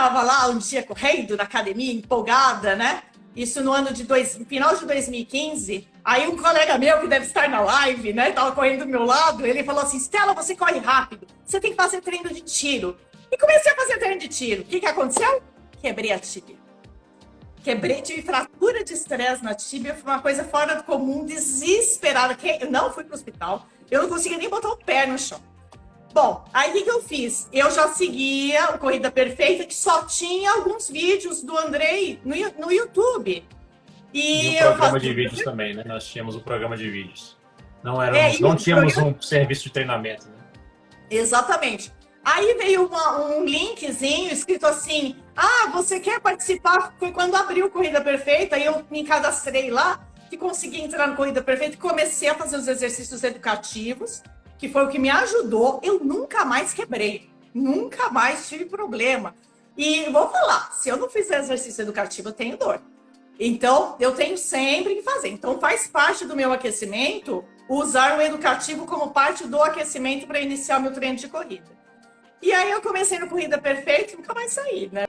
tava lá um dia correndo na academia, empolgada, né? Isso no ano de dois, final de 2015. Aí um colega meu, que deve estar na live, né? Tava correndo do meu lado, ele falou assim: Stella, você corre rápido, você tem que fazer treino de tiro. E comecei a fazer treino de tiro. O que, que aconteceu? Quebrei a tíbia. Quebrei, tive fratura de estresse na tíbia, foi uma coisa fora do comum, desesperada. Eu não fui pro hospital, eu não conseguia nem botar o pé no chão. Bom, aí o que, que eu fiz? Eu já seguia o Corrida Perfeita, que só tinha alguns vídeos do Andrei no, no YouTube. E, e o programa de vídeos também, né? Nós tínhamos o um programa de vídeos. Não, éramos, é, não tínhamos programa... um serviço de treinamento, né? Exatamente. Aí veio uma, um linkzinho escrito assim: Ah, você quer participar? Foi quando abriu Corrida Perfeita e eu me cadastrei lá, que consegui entrar no Corrida Perfeita e comecei a fazer os exercícios educativos que foi o que me ajudou, eu nunca mais quebrei, nunca mais tive problema. E vou falar, se eu não fizer exercício educativo, eu tenho dor. Então, eu tenho sempre que fazer. Então, faz parte do meu aquecimento usar o educativo como parte do aquecimento para iniciar o meu treino de corrida. E aí eu comecei no Corrida Perfeita e nunca mais saí, né?